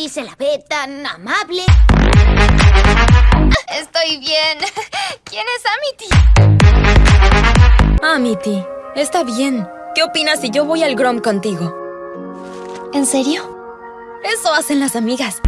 Amity se la ve tan amable. Estoy bien. ¿Quién es Amity? Amity, está bien. ¿Qué opinas si yo voy al Grom contigo? ¿En serio? Eso hacen las amigas.